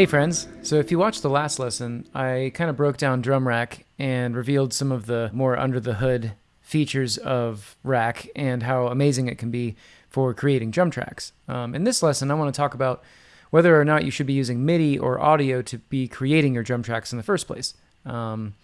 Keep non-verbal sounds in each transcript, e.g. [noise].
Hey friends, so if you watched the last lesson, I kind of broke down drum rack and revealed some of the more under the hood features of rack and how amazing it can be for creating drum tracks. Um, in this lesson, I want to talk about whether or not you should be using MIDI or audio to be creating your drum tracks in the first place. Um,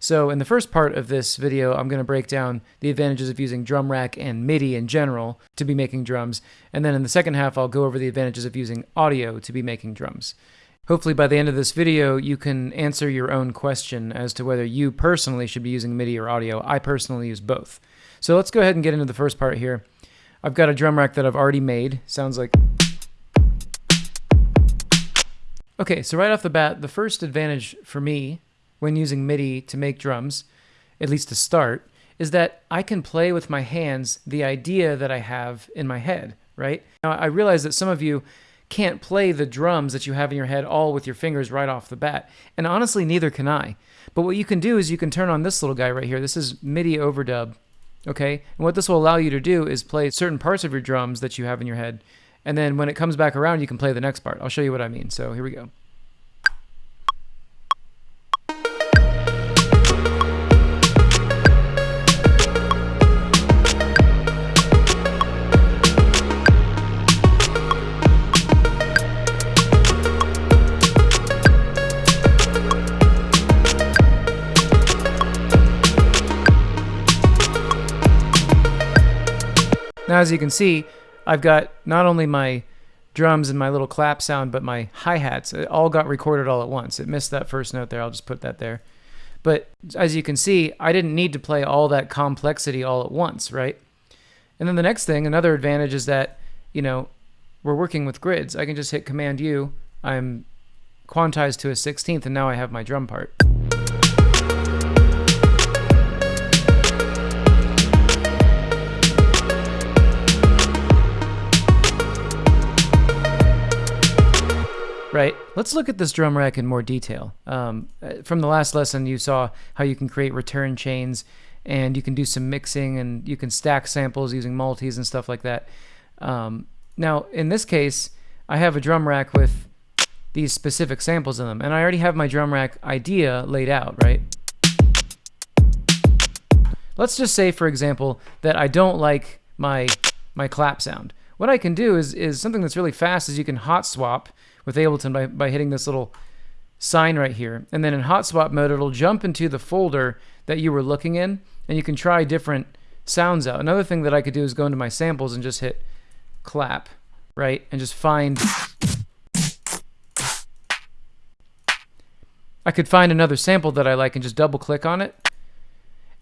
so in the first part of this video, I'm going to break down the advantages of using drum rack and MIDI in general to be making drums. And then in the second half, I'll go over the advantages of using audio to be making drums. Hopefully by the end of this video, you can answer your own question as to whether you personally should be using MIDI or audio. I personally use both. So let's go ahead and get into the first part here. I've got a drum rack that I've already made. Sounds like... Okay, so right off the bat, the first advantage for me when using MIDI to make drums, at least to start, is that I can play with my hands the idea that I have in my head, right? Now, I realize that some of you can't play the drums that you have in your head all with your fingers right off the bat. And honestly, neither can I. But what you can do is you can turn on this little guy right here. This is MIDI overdub, okay? And what this will allow you to do is play certain parts of your drums that you have in your head. And then when it comes back around, you can play the next part. I'll show you what I mean. So here we go. As you can see, I've got not only my drums and my little clap sound, but my hi-hats. It all got recorded all at once. It missed that first note there. I'll just put that there. But as you can see, I didn't need to play all that complexity all at once, right? And then the next thing, another advantage is that, you know, we're working with grids. I can just hit Command U. I'm quantized to a 16th, and now I have my drum part. Right. Let's look at this drum rack in more detail. Um, uh, from the last lesson, you saw how you can create return chains and you can do some mixing and you can stack samples using multis and stuff like that. Um, now, in this case, I have a drum rack with these specific samples in them, and I already have my drum rack idea laid out, right? Let's just say, for example, that I don't like my my clap sound. What I can do is, is something that's really fast is you can hot swap with Ableton by, by hitting this little sign right here. And then in hot swap mode, it'll jump into the folder that you were looking in, and you can try different sounds out. Another thing that I could do is go into my samples and just hit clap, right? And just find... I could find another sample that I like and just double click on it.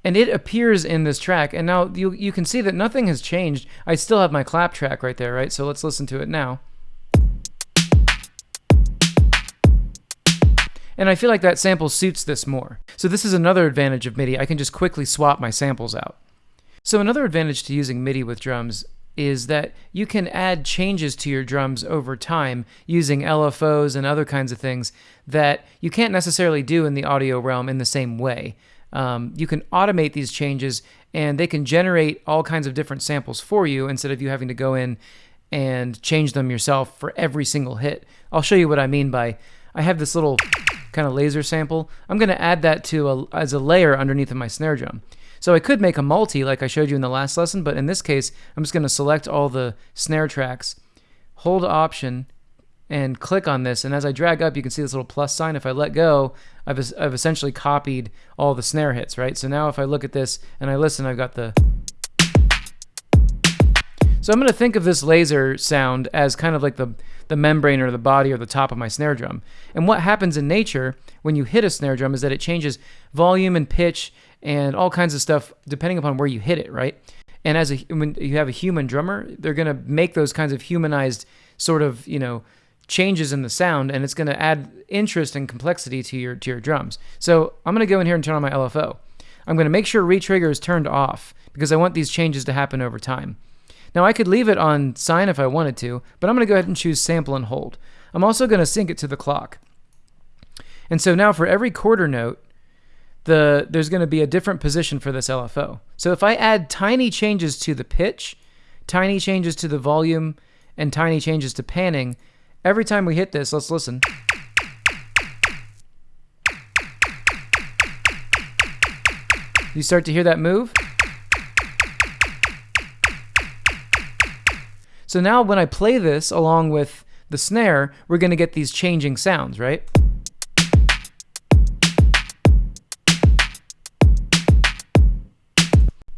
And it appears in this track. And now you, you can see that nothing has changed. I still have my clap track right there, right? So let's listen to it now. And I feel like that sample suits this more. So this is another advantage of MIDI. I can just quickly swap my samples out. So another advantage to using MIDI with drums is that you can add changes to your drums over time using LFOs and other kinds of things that you can't necessarily do in the audio realm in the same way. Um, you can automate these changes and they can generate all kinds of different samples for you instead of you having to go in and change them yourself for every single hit. I'll show you what I mean by I have this little kind of laser sample, I'm going to add that to a, as a layer underneath of my snare drum. So I could make a multi like I showed you in the last lesson, but in this case, I'm just going to select all the snare tracks, hold Option, and click on this. And as I drag up, you can see this little plus sign. If I let go, I've, I've essentially copied all the snare hits, right? So now if I look at this and I listen, I've got the... So I'm going to think of this laser sound as kind of like the, the membrane or the body or the top of my snare drum. And what happens in nature when you hit a snare drum is that it changes volume and pitch and all kinds of stuff depending upon where you hit it, right? And as a, when you have a human drummer, they're going to make those kinds of humanized sort of, you know, changes in the sound and it's going to add interest and complexity to your to your drums. So I'm going to go in here and turn on my LFO. I'm going to make sure retrigger is turned off because I want these changes to happen over time. Now I could leave it on sine if I wanted to, but I'm going to go ahead and choose sample and hold. I'm also going to sync it to the clock. And so now for every quarter note, the, there's going to be a different position for this LFO. So if I add tiny changes to the pitch, tiny changes to the volume, and tiny changes to panning, every time we hit this, let's listen. You start to hear that move. So now when I play this along with the snare, we're going to get these changing sounds, right?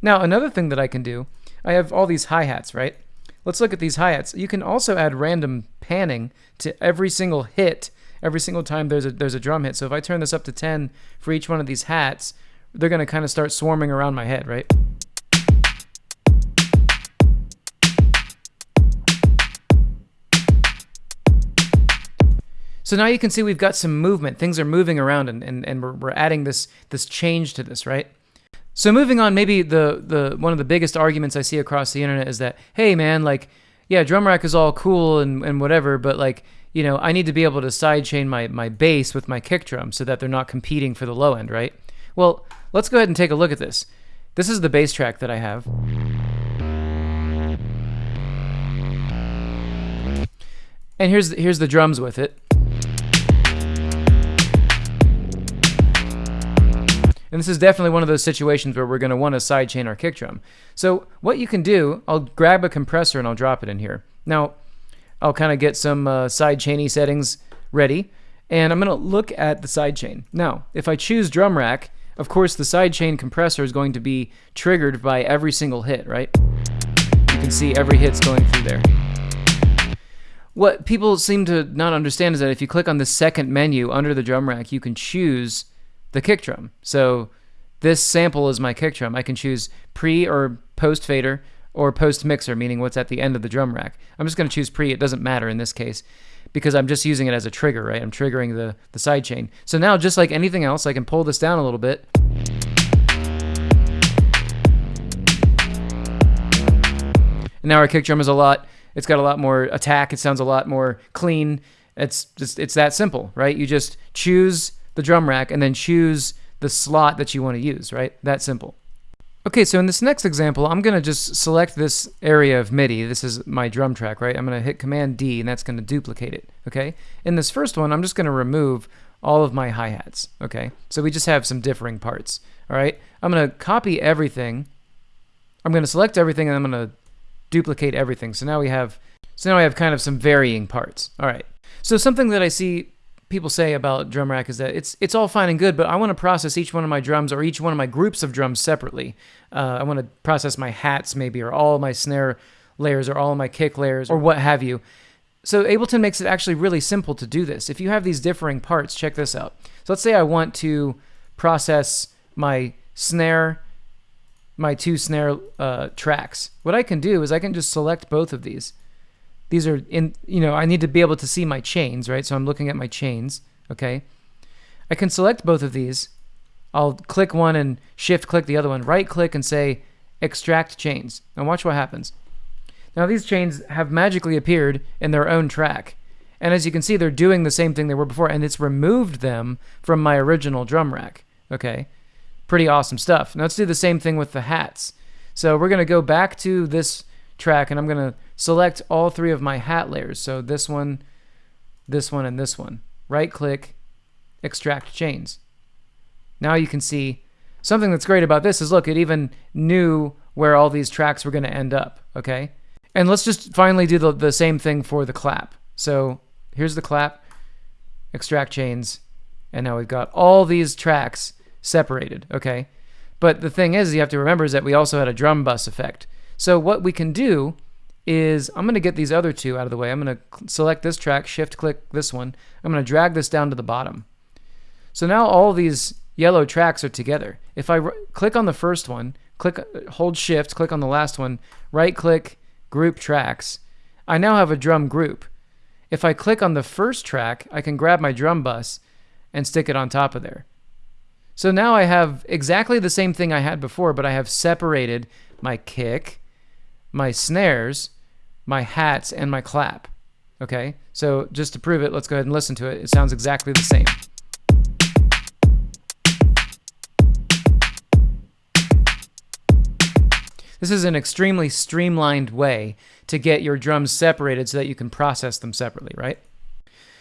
Now, another thing that I can do, I have all these hi-hats, right? Let's look at these hi-hats. You can also add random panning to every single hit, every single time there's a, there's a drum hit. So if I turn this up to 10 for each one of these hats, they're going to kind of start swarming around my head, right? So now you can see we've got some movement. Things are moving around and, and, and we're, we're adding this, this change to this, right? So moving on, maybe the, the one of the biggest arguments I see across the internet is that, hey man, like, yeah, drum rack is all cool and, and whatever, but like, you know, I need to be able to sidechain my, my bass with my kick drum so that they're not competing for the low end, right? Well, let's go ahead and take a look at this. This is the bass track that I have. And here's here's the drums with it. And this is definitely one of those situations where we're going to want to sidechain our kick drum. So what you can do, I'll grab a compressor and I'll drop it in here. Now, I'll kind of get some uh, sidechainy settings ready, and I'm going to look at the sidechain. Now, if I choose drum rack, of course the sidechain compressor is going to be triggered by every single hit, right? You can see every hit's going through there. What people seem to not understand is that if you click on the second menu under the drum rack, you can choose the kick drum. So this sample is my kick drum. I can choose pre or post fader or post mixer, meaning what's at the end of the drum rack. I'm just going to choose pre. It doesn't matter in this case because I'm just using it as a trigger, right? I'm triggering the, the side chain. So now, just like anything else, I can pull this down a little bit. And now our kick drum is a lot, it's got a lot more attack. It sounds a lot more clean. It's just, it's that simple, right? You just choose the drum rack and then choose the slot that you want to use, right? That simple. Okay, so in this next example, I'm going to just select this area of MIDI. This is my drum track, right? I'm going to hit Command D, and that's going to duplicate it, okay? In this first one, I'm just going to remove all of my hi-hats, okay? So we just have some differing parts, all right? I'm going to copy everything. I'm going to select everything, and I'm going to duplicate everything. So now we have, so now I have kind of some varying parts, all right? So something that I see people say about drum rack is that it's it's all fine and good, but I want to process each one of my drums or each one of my groups of drums separately. Uh, I want to process my hats maybe, or all my snare layers, or all my kick layers, or what have you. So Ableton makes it actually really simple to do this. If you have these differing parts, check this out. So let's say I want to process my snare, my two snare uh, tracks. What I can do is I can just select both of these these are in, you know, I need to be able to see my chains, right? So I'm looking at my chains, okay? I can select both of these. I'll click one and shift click the other one, right click and say extract chains. And watch what happens. Now these chains have magically appeared in their own track. And as you can see, they're doing the same thing they were before, and it's removed them from my original drum rack. Okay, pretty awesome stuff. Now let's do the same thing with the hats. So we're going to go back to this track, and I'm going to select all three of my hat layers. So this one, this one, and this one. Right click, extract chains. Now you can see something that's great about this is look, it even knew where all these tracks were going to end up, okay? And let's just finally do the, the same thing for the clap. So here's the clap, extract chains, and now we've got all these tracks separated, okay? But the thing is, you have to remember is that we also had a drum bus effect. So what we can do is I'm going to get these other two out of the way. I'm going to select this track, shift click this one. I'm going to drag this down to the bottom. So now all these yellow tracks are together. If I click on the first one, click uh, hold shift, click on the last one, right click group tracks, I now have a drum group. If I click on the first track, I can grab my drum bus and stick it on top of there. So now I have exactly the same thing I had before, but I have separated my kick, my snares, my hats, and my clap. Okay, so just to prove it, let's go ahead and listen to it. It sounds exactly the same. This is an extremely streamlined way to get your drums separated so that you can process them separately, right?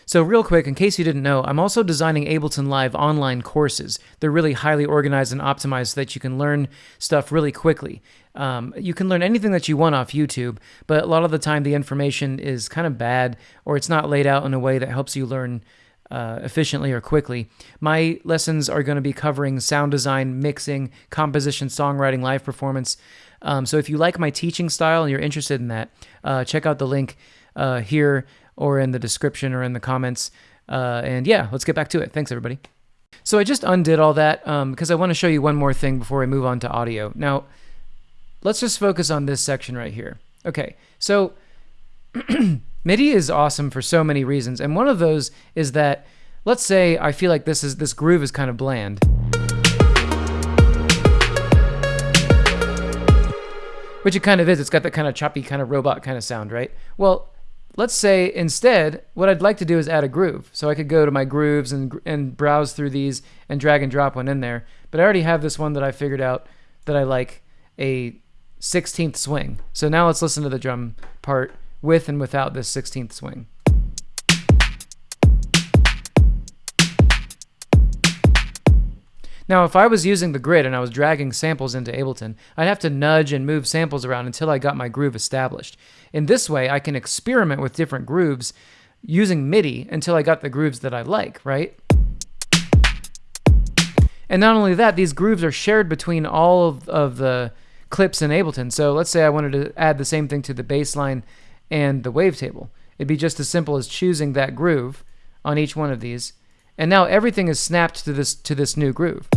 So, real quick, in case you didn't know, I'm also designing Ableton Live online courses. They're really highly organized and optimized so that you can learn stuff really quickly. Um, you can learn anything that you want off YouTube, but a lot of the time the information is kind of bad or it's not laid out in a way that helps you learn uh, efficiently or quickly. My lessons are going to be covering sound design, mixing, composition, songwriting, live performance. Um, so if you like my teaching style and you're interested in that, uh, check out the link uh, here or in the description or in the comments. Uh, and yeah, let's get back to it. Thanks, everybody. So I just undid all that um, because I want to show you one more thing before I move on to audio. Now, let's just focus on this section right here. Okay, so [clears throat] MIDI is awesome for so many reasons, and one of those is that let's say I feel like this is this groove is kind of bland. Which it kind of is. It's got that kind of choppy, kind of robot kind of sound, right? Well, let's say instead, what I'd like to do is add a groove. So I could go to my grooves and, and browse through these and drag and drop one in there. But I already have this one that I figured out that I like a 16th swing. So now let's listen to the drum part with and without this 16th swing. Now, if I was using the grid and I was dragging samples into Ableton, I'd have to nudge and move samples around until I got my groove established. In this way, I can experiment with different grooves using MIDI until I got the grooves that I like, right? And not only that, these grooves are shared between all of, of the clips in Ableton. So let's say I wanted to add the same thing to the bass line and the wavetable. It'd be just as simple as choosing that groove on each one of these and now everything is snapped to this to this new groove.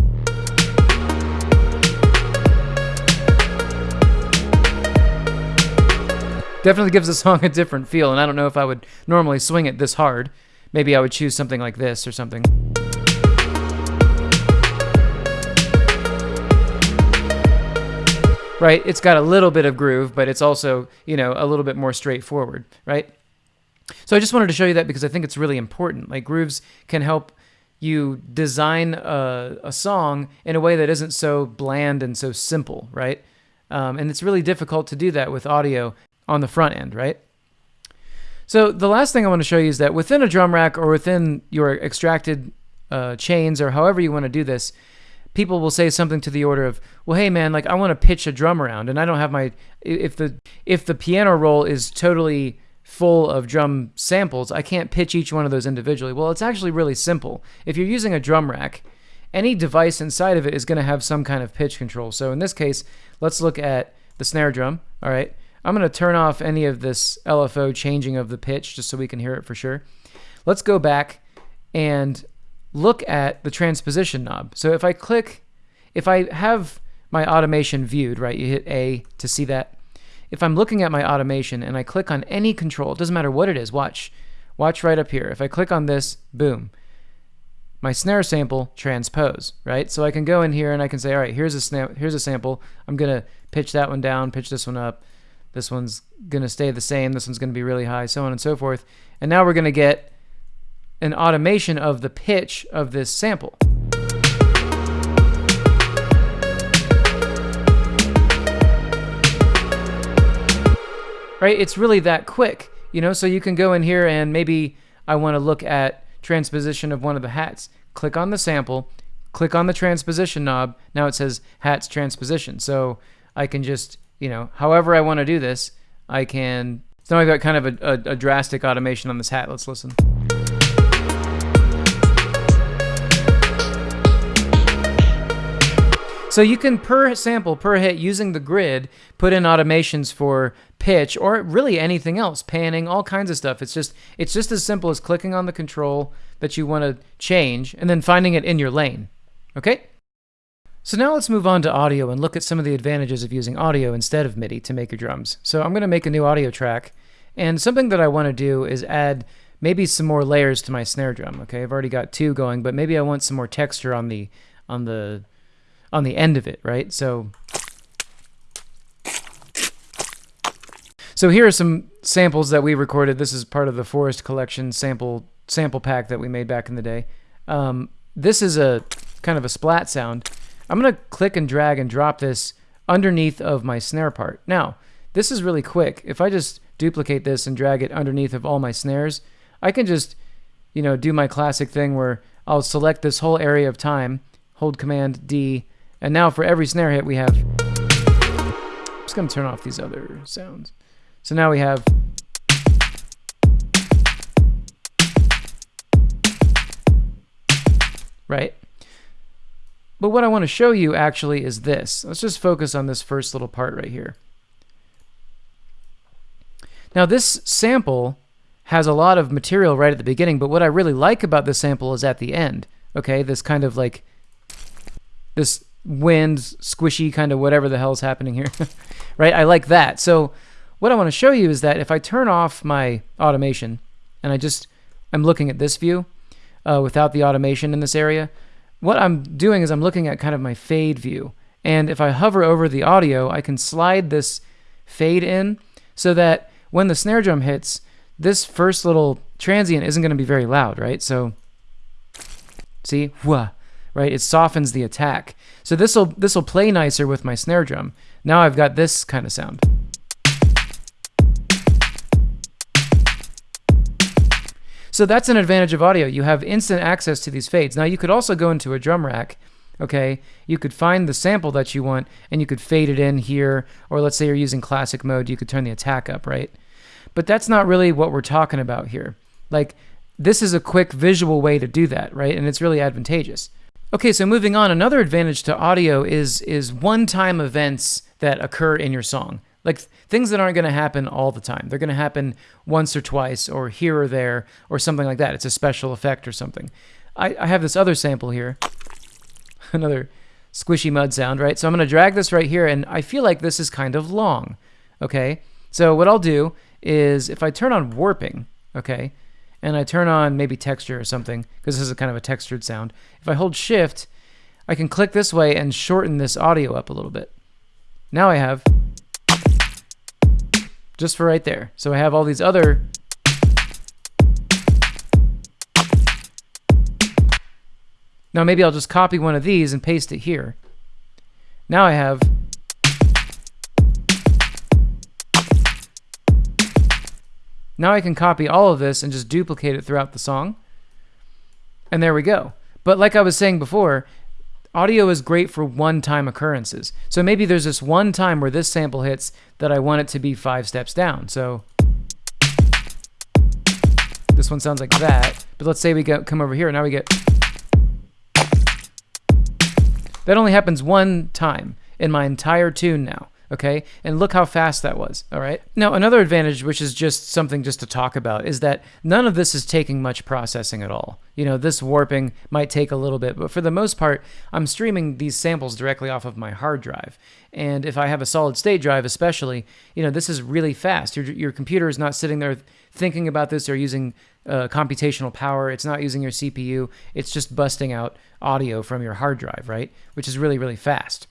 Definitely gives the song a different feel, and I don't know if I would normally swing it this hard. Maybe I would choose something like this or something. Right, it's got a little bit of groove, but it's also, you know, a little bit more straightforward, right? So I just wanted to show you that because I think it's really important. Like grooves can help you design a, a song in a way that isn't so bland and so simple, right? Um, and it's really difficult to do that with audio on the front end, right? So the last thing I want to show you is that within a drum rack or within your extracted uh, chains or however you want to do this, people will say something to the order of, "Well, hey man, like I want to pitch a drum around, and I don't have my if the if the piano roll is totally full of drum samples, I can't pitch each one of those individually. Well, it's actually really simple. If you're using a drum rack, any device inside of it is going to have some kind of pitch control. So in this case, let's look at the snare drum. All right. I'm going to turn off any of this LFO changing of the pitch just so we can hear it for sure. Let's go back and look at the transposition knob. So if I click, if I have my automation viewed, right, you hit A to see that. If I'm looking at my automation and I click on any control, it doesn't matter what it is, watch. Watch right up here. If I click on this, boom. My snare sample transpose, right? So I can go in here and I can say, all right, here's a here's a sample. I'm gonna pitch that one down, pitch this one up. This one's gonna stay the same. This one's gonna be really high, so on and so forth. And now we're gonna get an automation of the pitch of this sample. right? It's really that quick, you know? So you can go in here and maybe I want to look at transposition of one of the hats. Click on the sample, click on the transposition knob. Now it says hats transposition. So I can just, you know, however I want to do this, I can. So I've got kind of a, a, a drastic automation on this hat. Let's listen. So you can per sample, per hit, using the grid, put in automations for pitch or really anything else, panning, all kinds of stuff. It's just it's just as simple as clicking on the control that you want to change and then finding it in your lane. Okay? So now let's move on to audio and look at some of the advantages of using audio instead of MIDI to make your drums. So I'm going to make a new audio track, and something that I want to do is add maybe some more layers to my snare drum. Okay, I've already got two going, but maybe I want some more texture on the on the on the end of it, right? So, so here are some samples that we recorded. This is part of the Forest Collection sample sample pack that we made back in the day. Um, this is a kind of a splat sound. I'm gonna click and drag and drop this underneath of my snare part. Now, this is really quick. If I just duplicate this and drag it underneath of all my snares, I can just you know, do my classic thing where I'll select this whole area of time, hold Command D, and now for every snare hit we have. I'm just going to turn off these other sounds. So now we have. Right? But what I want to show you actually is this. Let's just focus on this first little part right here. Now this sample has a lot of material right at the beginning, but what I really like about this sample is at the end. Okay, this kind of like this wind, squishy kind of whatever the hell's happening here. [laughs] right? I like that. So what I want to show you is that if I turn off my automation and I just I'm looking at this view uh, without the automation in this area, what I'm doing is I'm looking at kind of my fade view. And if I hover over the audio, I can slide this fade in so that when the snare drum hits, this first little transient isn't going to be very loud, right? So, see, wah, right? It softens the attack. So this will this will play nicer with my snare drum. Now I've got this kind of sound. So that's an advantage of audio. You have instant access to these fades. Now you could also go into a drum rack, okay? You could find the sample that you want and you could fade it in here, or let's say you're using classic mode, you could turn the attack up, right? But that's not really what we're talking about here. Like, this is a quick visual way to do that, right? And it's really advantageous. Okay, so moving on, another advantage to audio is is one-time events that occur in your song. Like things that aren't going to happen all the time. They're going to happen once or twice or here or there or something like that. It's a special effect or something. I, I have this other sample here. [laughs] Another squishy mud sound, right? So I'm going to drag this right here and I feel like this is kind of long. Okay? So what I'll do is if I turn on warping, okay, and I turn on maybe texture or something, because this is a kind of a textured sound, if I hold shift, I can click this way and shorten this audio up a little bit. Now I have just for right there. So I have all these other Now maybe I'll just copy one of these and paste it here. Now I have Now I can copy all of this and just duplicate it throughout the song. And there we go. But like I was saying before, audio is great for one-time occurrences. So maybe there's this one time where this sample hits that I want it to be five steps down. So this one sounds like that. But let's say we go, come over here, and now we get... That only happens one time in my entire tune now okay? And look how fast that was, all right? Now, another advantage, which is just something just to talk about, is that none of this is taking much processing at all. You know, this warping might take a little bit, but for the most part, I'm streaming these samples directly off of my hard drive. And if I have a solid state drive, especially, you know, this is really fast. Your, your computer is not sitting there thinking about this or using uh, computational power. It's not using your CPU. It's just busting out audio from your hard drive, right? Which is really, really fast.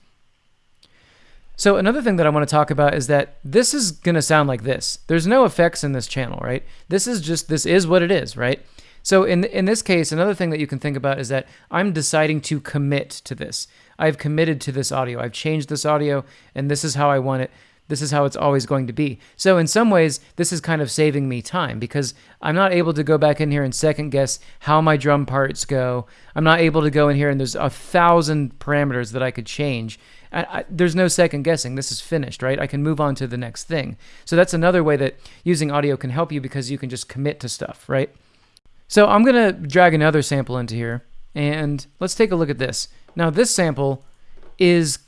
So another thing that I want to talk about is that this is going to sound like this. There's no effects in this channel, right? This is just, this is what it is, right? So in, in this case, another thing that you can think about is that I'm deciding to commit to this. I've committed to this audio. I've changed this audio, and this is how I want it. This is how it's always going to be. So in some ways, this is kind of saving me time because I'm not able to go back in here and second guess how my drum parts go. I'm not able to go in here and there's a thousand parameters that I could change. I, I, there's no second guessing. This is finished, right? I can move on to the next thing. So that's another way that using audio can help you because you can just commit to stuff, right? So I'm going to drag another sample into here, and let's take a look at this. Now this sample is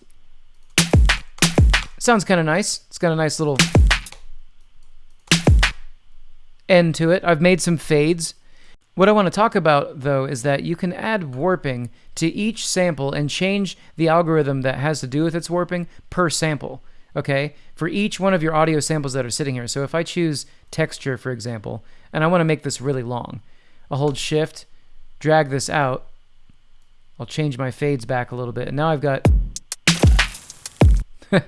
sounds kind of nice. It's got a nice little end to it. I've made some fades. What I want to talk about, though, is that you can add warping to each sample and change the algorithm that has to do with its warping per sample, okay? For each one of your audio samples that are sitting here. So if I choose texture, for example, and I want to make this really long, I'll hold shift, drag this out, I'll change my fades back a little bit, and now I've got... [laughs]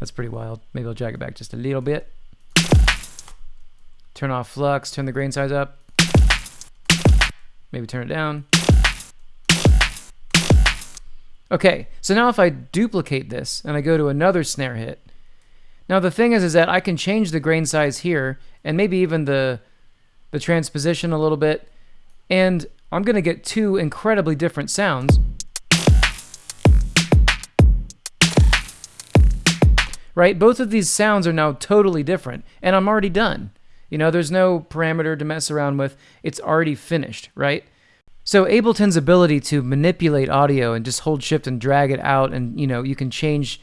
That's pretty wild. Maybe I'll drag it back just a little bit. Turn off flux, turn the grain size up. Maybe turn it down. Okay, so now if I duplicate this and I go to another snare hit, now the thing is is that I can change the grain size here and maybe even the the transposition a little bit, and I'm going to get two incredibly different sounds. Right? Both of these sounds are now totally different, and I'm already done. You know, there's no parameter to mess around with. It's already finished, right? So Ableton's ability to manipulate audio and just hold shift and drag it out and you know, you can change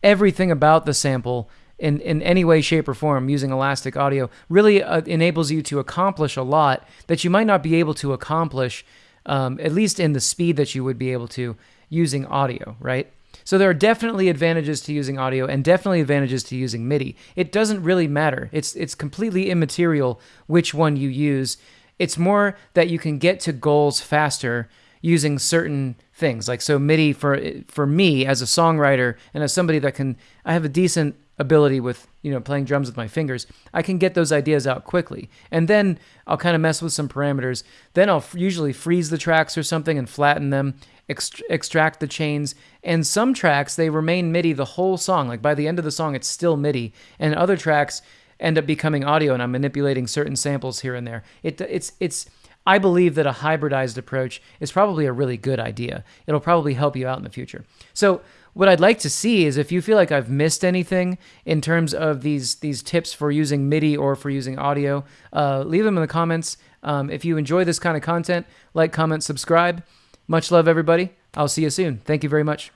everything about the sample in, in any way, shape, or form using Elastic Audio really uh, enables you to accomplish a lot that you might not be able to accomplish, um, at least in the speed that you would be able to using audio, right? So there are definitely advantages to using audio and definitely advantages to using MIDI. It doesn't really matter. It's it's completely immaterial which one you use. It's more that you can get to goals faster using certain things. Like so MIDI for for me as a songwriter and as somebody that can I have a decent ability with you know playing drums with my fingers i can get those ideas out quickly and then i'll kind of mess with some parameters then i'll usually freeze the tracks or something and flatten them ext- extract the chains and some tracks they remain midi the whole song like by the end of the song it's still midi and other tracks end up becoming audio and i'm manipulating certain samples here and there it, it's it's I believe that a hybridized approach is probably a really good idea. It'll probably help you out in the future. So, what I'd like to see is if you feel like I've missed anything in terms of these these tips for using MIDI or for using audio, uh, leave them in the comments. Um, if you enjoy this kind of content, like, comment, subscribe. Much love, everybody. I'll see you soon. Thank you very much.